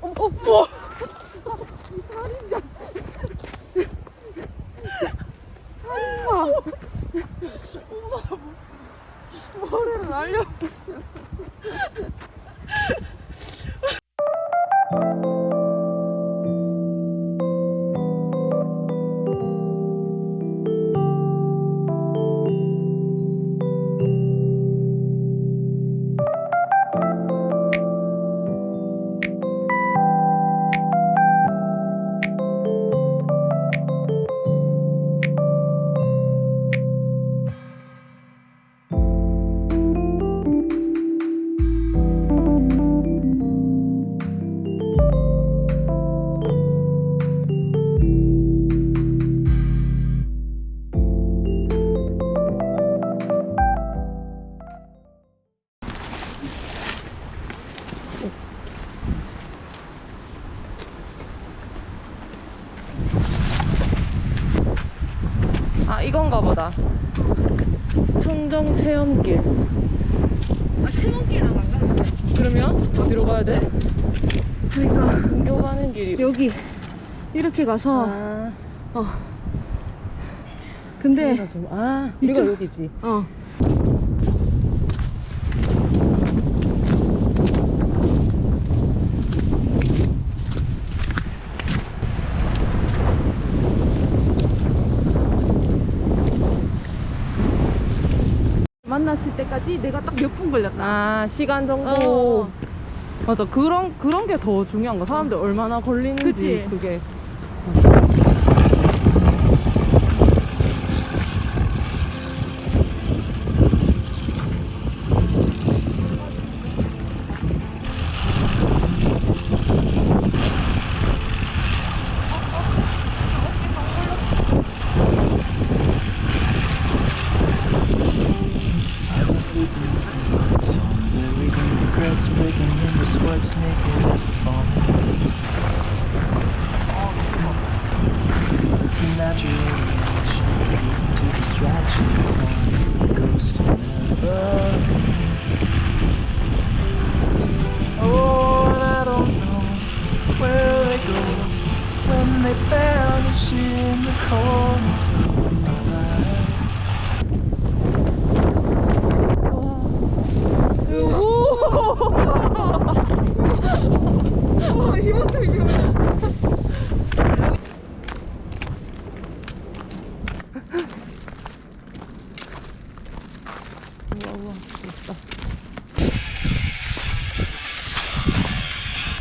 어, 어, 뭐? 살인자. 살인마. 엄마, 머리를 날려. 아, 이건가 보다. 청정 체험길. 아, 체험기랑 안 가는데. 그러면 어디로 가야 돼? 그러니까 등교 가는 길이. 여기 이렇게 가서 아, 어. 근데 아, 우리가 여기지. 어. 만났을 때까지 내가 딱 몇 분 걸렸다. 아, 시간 정도. 어. 맞아. 그런, 그런 게 더 중요한 거. 사람들 얼마나 걸리는지. 그치? 그게.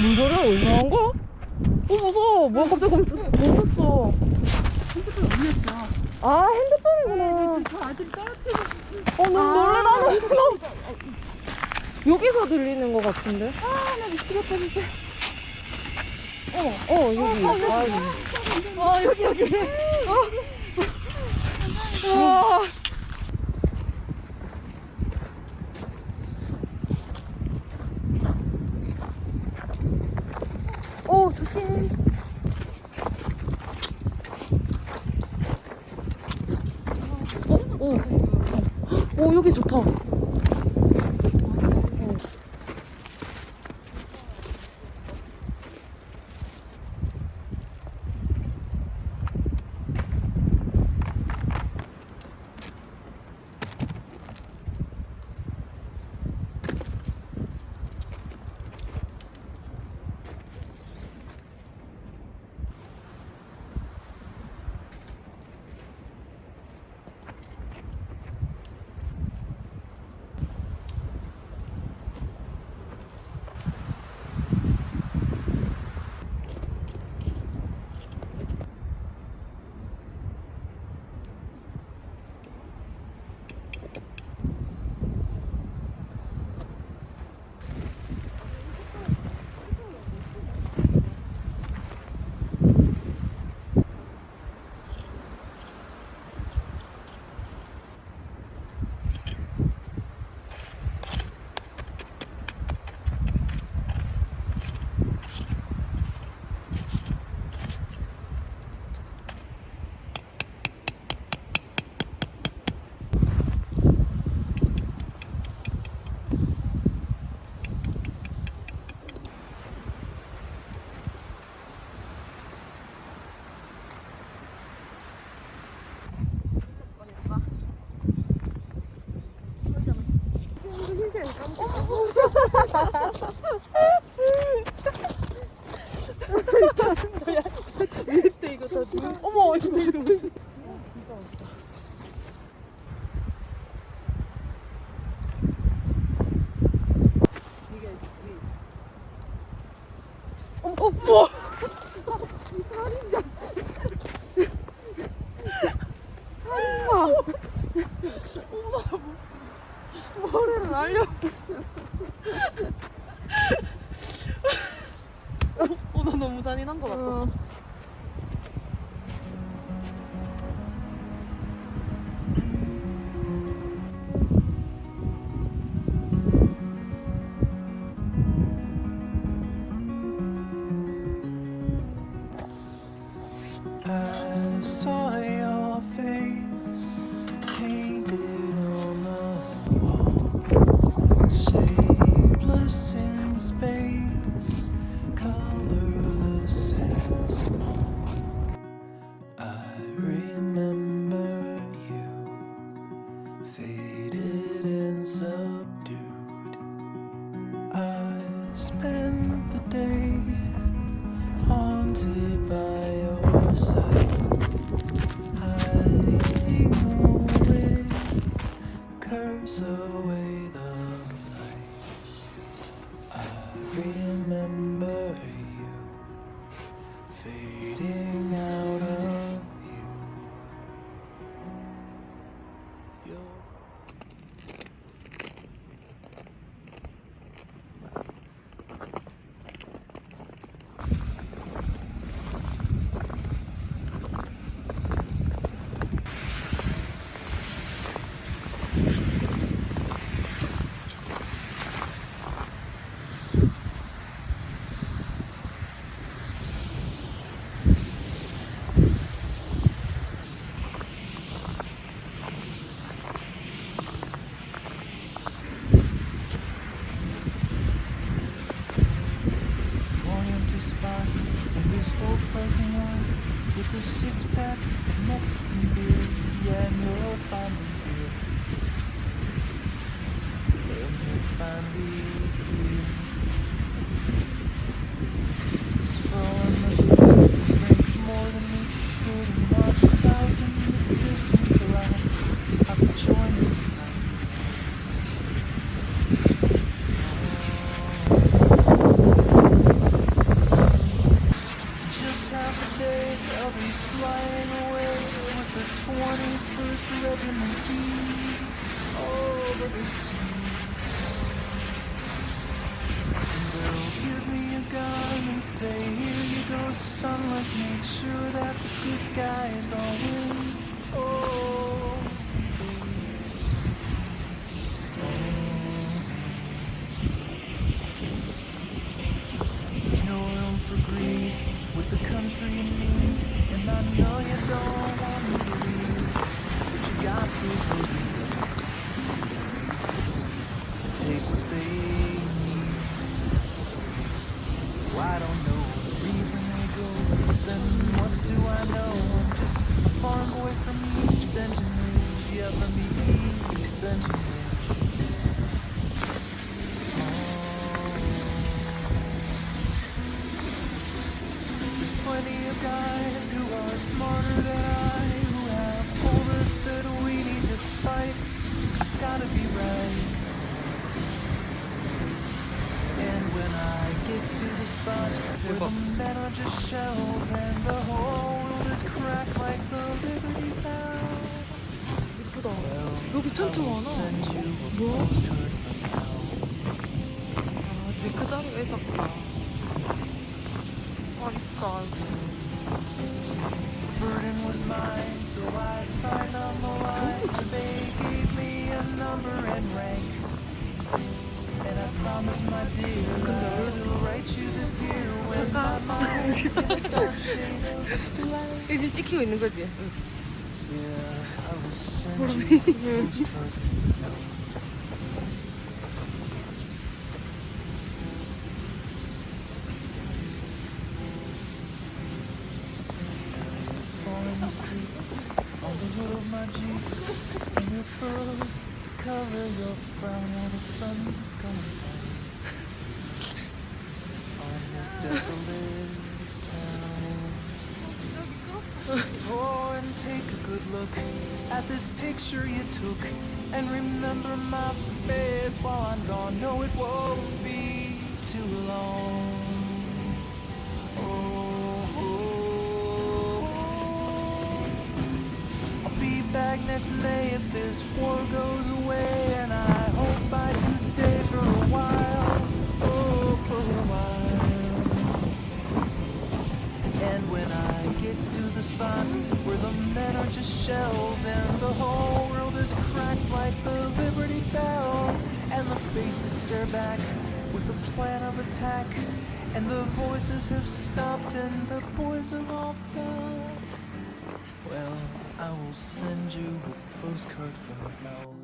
물 소리가 어디서 나온 거야? 어, 무서워. 뭐야, 갑자기 멈췄, 멈췄어. 아, 핸드폰이구나. 저 아들 떨어뜨려. 어, 너무 놀래, 나는. 너무. 여기서 들리는 것 같은데? 아, 나 미치겠다, 진짜. 어, 어, 여기. 아, 여기. 어, 여기, 여기. 와. 오, 조심. 오, 오, 여기 좋다. 이때 이거 다 눈. 어머 이거 진짜 맛있어. 이게 이. 어머 어머. 살인자. 살인마. 엄마 머리를 날려. 너무 잔인한 것. 어. I saw this old parking lot with a six pack of Mexican beer. Yeah, and you'll find me here. And you'll find me here. Sprawling the drink more than we should and watch clouds in the distance collide. I've joined the crowd. Just half a day, I'll be flying away with the 21st Regiment B over the sea. And they'll give me a gun and say, Here you go, son, let's make sure that the good guys all win. Oh. Country in need. And I know you don't want me to leave, but you got to believe. Take what they need. Oh, I don't know the reason they go, but then what do I know? I'm just a farm boy from East Benton Ridge. Yeah, from East Benton Ridge. of guys who are smarter than I who have told us that we need to fight. So it's gotta be right. And when I get to the spot where the men are just shells and the whole world is cracked like the Liberty Bell. 예쁘다. Well, 여기 I 텐트 will 많아. send you a 뭐? postcard from hell. 아, 되게 그 자리가 있었구나. 아, 이쁘다. burden was mine, so I signed on the line. They gave me a number and rank. And I promised my dear I will write you this year when my mind's in a dark shade of black. 이거 지금 찍히고 있는 거지? 응. Yeah, I will send you asleep on the hood of my Jeep in your pearl to cover your frown while the sun's going down on this desolate town. Oh, and take a good look at this picture you took and remember my face while I'm gone. No, it won't be too long. Back next May if this war goes away. And I hope I can stay for a while. Oh, for a while. And when I get to the spots where the men are just shells and the whole world is cracked like the Liberty Bell, and the faces stare back with a plan of attack, and the voices have stopped and the boys have all fell. Send you a postcard from hell.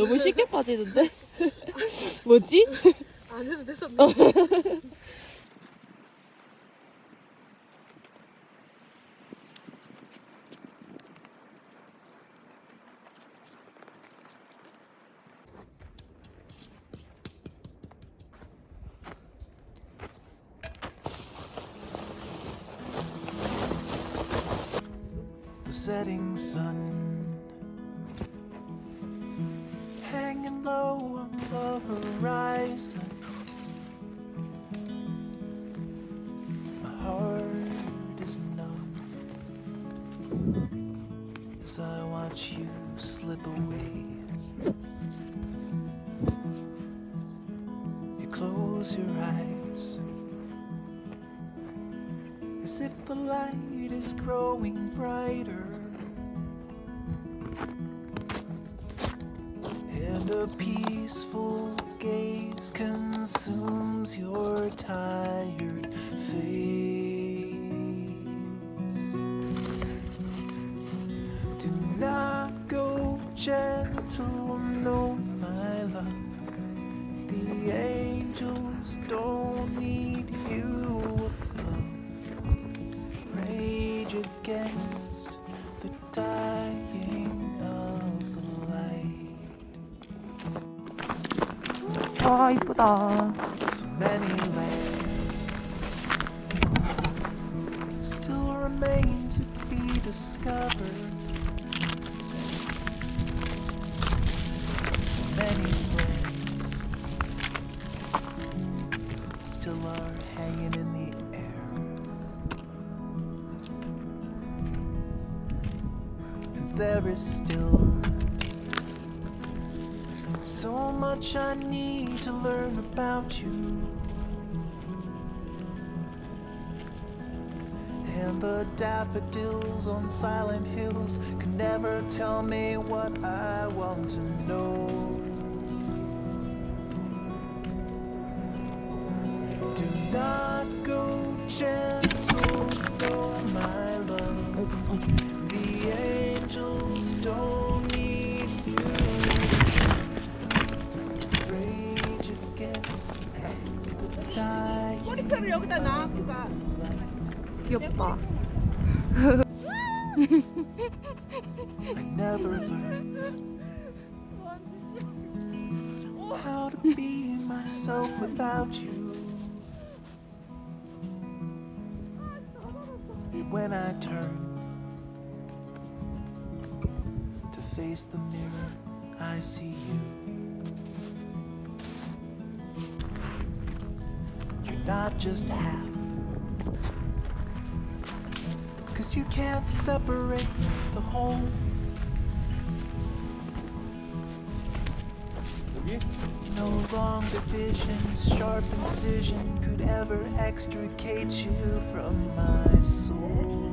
너무 쉽게 빠지는데? 뭐지? 안 해도 됐었는데. the setting sun watch you slip away. You close your eyes as if the light is growing brighter. And a peaceful gaze consumes your tired face. In the air. And there is still much I need to learn about you. And the daffodils on silent hills can never tell me what I want to know. Do not go gentle, no, my love. The angels don't the dying. 머리카락을 여기다 놔, 아프가. 귀엽다. I never learned how to be myself without you. When I turn to face the mirror, I see you. Not just half. Cause you can't separate the whole. No long division, sharp incision could ever extricate you from my soul.